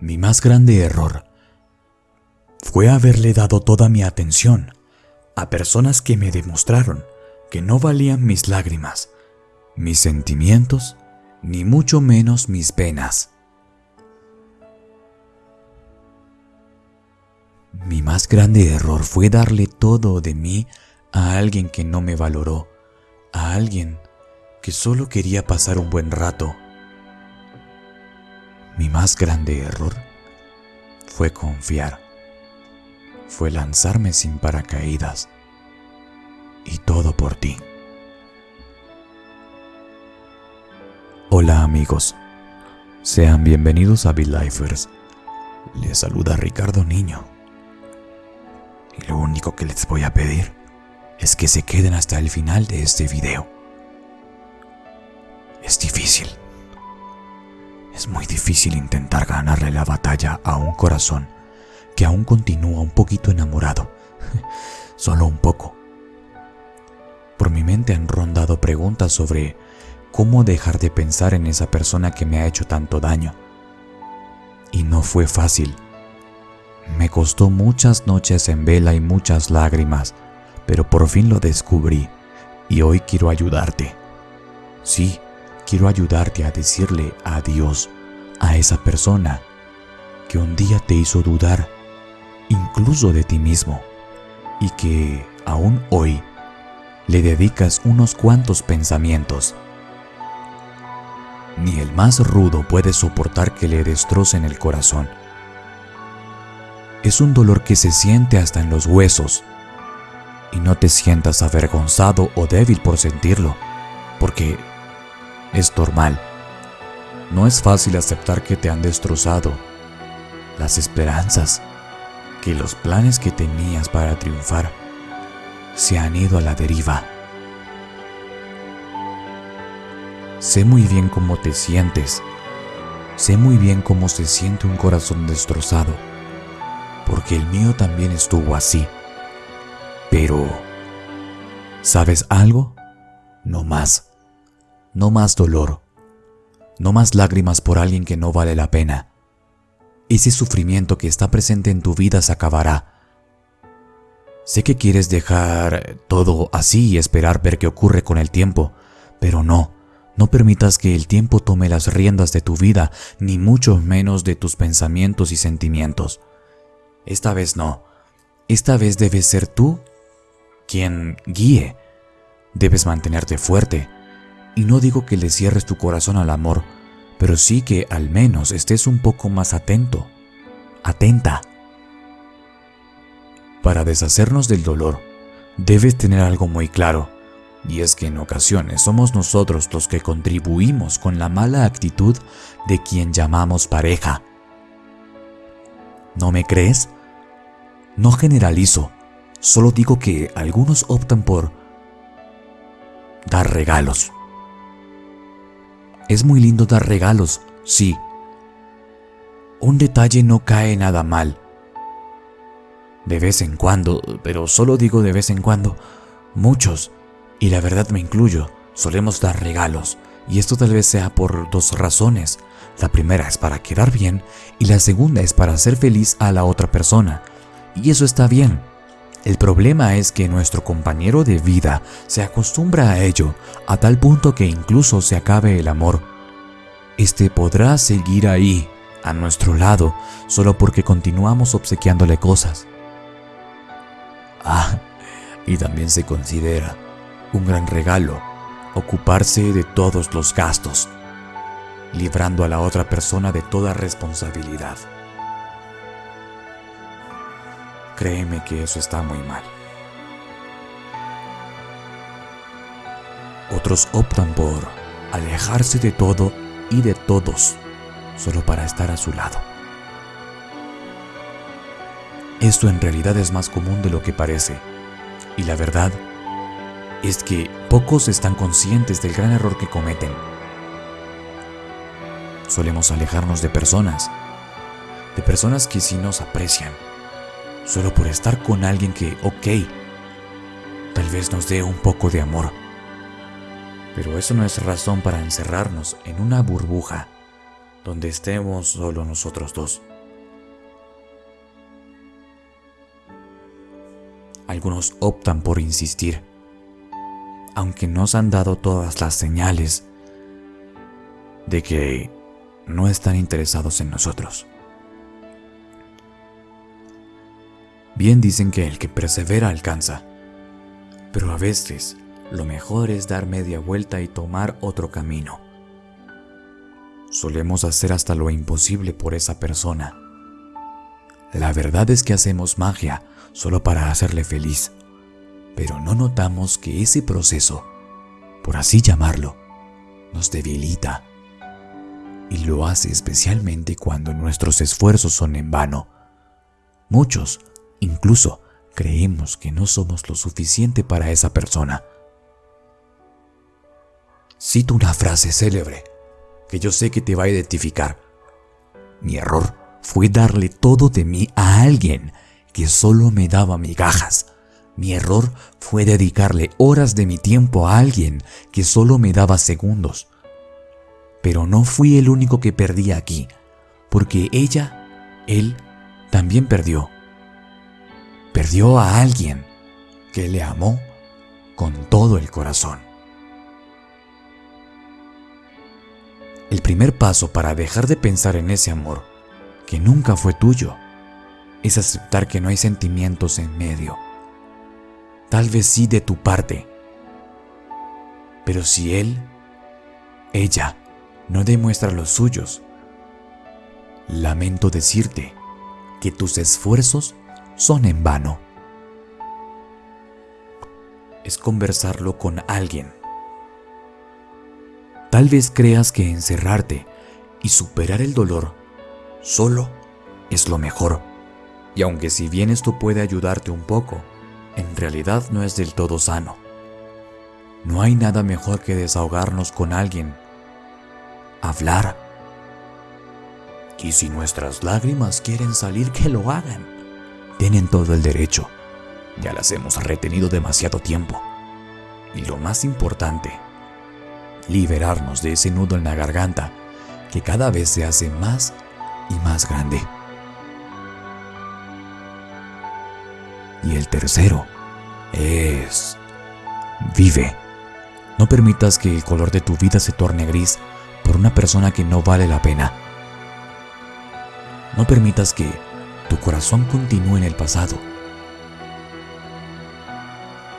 Mi más grande error fue haberle dado toda mi atención a personas que me demostraron que no valían mis lágrimas, mis sentimientos, ni mucho menos mis penas. Mi más grande error fue darle todo de mí a alguien que no me valoró, a alguien que solo quería pasar un buen rato. Mi más grande error fue confiar, fue lanzarme sin paracaídas y todo por ti. Hola amigos, sean bienvenidos a BeLifers. Les saluda Ricardo Niño. Y lo único que les voy a pedir es que se queden hasta el final de este video. Es difícil. Es muy difícil intentar ganarle la batalla a un corazón que aún continúa un poquito enamorado. Solo un poco. Por mi mente han rondado preguntas sobre cómo dejar de pensar en esa persona que me ha hecho tanto daño. Y no fue fácil. Me costó muchas noches en vela y muchas lágrimas, pero por fin lo descubrí y hoy quiero ayudarte. Sí, quiero ayudarte a decirle adiós a esa persona que un día te hizo dudar incluso de ti mismo y que aún hoy le dedicas unos cuantos pensamientos. Ni el más rudo puede soportar que le destrocen el corazón. Es un dolor que se siente hasta en los huesos. Y no te sientas avergonzado o débil por sentirlo, porque es normal. No es fácil aceptar que te han destrozado las esperanzas, que los planes que tenías para triunfar se han ido a la deriva. Sé muy bien cómo te sientes. Sé muy bien cómo se siente un corazón destrozado, porque el mío también estuvo así. Pero, ¿sabes algo? No más. No más dolor. No más lágrimas por alguien que no vale la pena. Ese sufrimiento que está presente en tu vida se acabará. Sé que quieres dejar todo así y esperar ver qué ocurre con el tiempo, pero no. No permitas que el tiempo tome las riendas de tu vida, ni mucho menos de tus pensamientos y sentimientos. Esta vez no. Esta vez debes ser tú quien guíe. Debes mantenerte fuerte. Y no digo que le cierres tu corazón al amor, pero sí que al menos estés un poco más atento, atenta. Para deshacernos del dolor, debes tener algo muy claro y es que en ocasiones somos nosotros los que contribuimos con la mala actitud de quien llamamos pareja. ¿No me crees? No generalizo, solo digo que algunos optan por dar regalos. Es muy lindo dar regalos, sí. Un detalle no cae nada mal. De vez en cuando, pero solo digo de vez en cuando, muchos y la verdad me incluyo, solemos dar regalos, y esto tal vez sea por dos razones. La primera es para quedar bien y la segunda es para hacer feliz a la otra persona. Y eso está bien. El problema es que nuestro compañero de vida se acostumbra a ello a tal punto que incluso se acabe el amor. Este podrá seguir ahí, a nuestro lado, solo porque continuamos obsequiándole cosas. Ah, y también se considera un gran regalo, ocuparse de todos los gastos, librando a la otra persona de toda responsabilidad. Créeme que eso está muy mal. Otros optan por alejarse de todo y de todos solo para estar a su lado. Esto en realidad es más común de lo que parece, y la verdad es que pocos están conscientes del gran error que cometen. Solemos alejarnos de personas, de personas que sí nos aprecian, solo por estar con alguien que, ok, tal vez nos dé un poco de amor. Pero eso no es razón para encerrarnos en una burbuja donde estemos solo nosotros dos. Algunos optan por insistir, aunque nos han dado todas las señales de que no están interesados en nosotros. Bien dicen que el que persevera alcanza, pero a veces lo mejor es dar media vuelta y tomar otro camino. Solemos hacer hasta lo imposible por esa persona. La verdad es que hacemos magia solo para hacerle feliz, pero no notamos que ese proceso, por así llamarlo, nos debilita. Y lo hace especialmente cuando nuestros esfuerzos son en vano. Muchos, incluso, creemos que no somos lo suficiente para esa persona. Cito una frase célebre que yo sé que te va a identificar. Mi error fue darle todo de mí a alguien que solo me daba migajas. Mi error fue dedicarle horas de mi tiempo a alguien que solo me daba segundos. Pero no fui el único que perdí aquí, porque ella, él, también perdió. Perdió a alguien que le amó con todo el corazón. El primer paso para dejar de pensar en ese amor, que nunca fue tuyo, es aceptar que no hay sentimientos en medio. Tal vez sí de tu parte, pero si él, ella, no demuestra los suyos, lamento decirte que tus esfuerzos son en vano. Es conversarlo con alguien Tal vez creas que encerrarte y superar el dolor solo es lo mejor. Y aunque si bien esto puede ayudarte un poco, en realidad no es del todo sano. No hay nada mejor que desahogarnos con alguien, hablar. Y si nuestras lágrimas quieren salir, que lo hagan. Tienen todo el derecho. Ya las hemos retenido demasiado tiempo. Y lo más importante, liberarnos de ese nudo en la garganta que cada vez se hace más y más grande. Y el tercero es vive. No permitas que el color de tu vida se torne gris por una persona que no vale la pena. No permitas que tu corazón continúe en el pasado.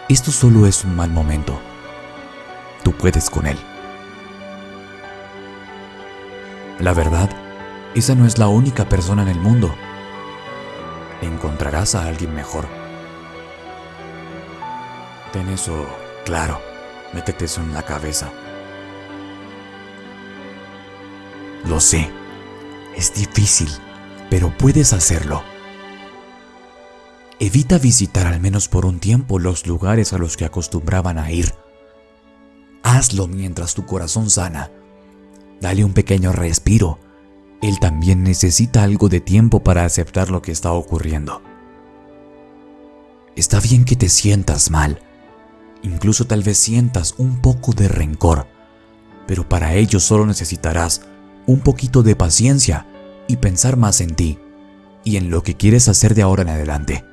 Esto solo es un mal momento. Tú puedes con él. La verdad, esa no es la única persona en el mundo. Encontrarás a alguien mejor. Ten eso claro, métete eso en la cabeza. Lo sé, es difícil, pero puedes hacerlo. Evita visitar al menos por un tiempo los lugares a los que acostumbraban a ir. Hazlo mientras tu corazón sana Dale un pequeño respiro. Él también necesita algo de tiempo para aceptar lo que está ocurriendo. Está bien que te sientas mal. Incluso tal vez sientas un poco de rencor. Pero para ello solo necesitarás un poquito de paciencia y pensar más en ti y en lo que quieres hacer de ahora en adelante.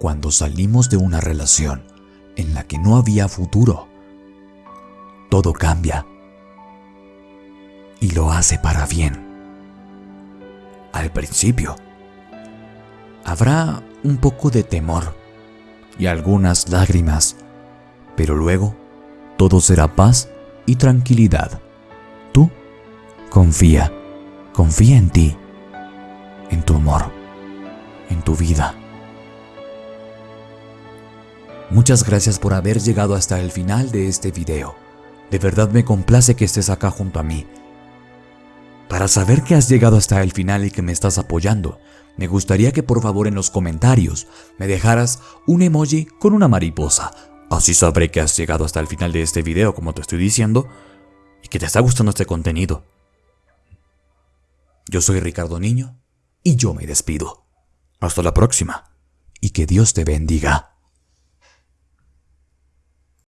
Cuando salimos de una relación, en la que no había futuro. Todo cambia y lo hace para bien. Al principio, habrá un poco de temor y algunas lágrimas, pero luego todo será paz y tranquilidad. Tú confía, confía en ti, en tu amor, en tu vida. Muchas gracias por haber llegado hasta el final de este video. De verdad me complace que estés acá junto a mí. Para saber que has llegado hasta el final y que me estás apoyando, me gustaría que por favor en los comentarios me dejaras un emoji con una mariposa. Así sabré que has llegado hasta el final de este video como te estoy diciendo y que te está gustando este contenido. Yo soy Ricardo Niño y yo me despido. Hasta la próxima y que Dios te bendiga.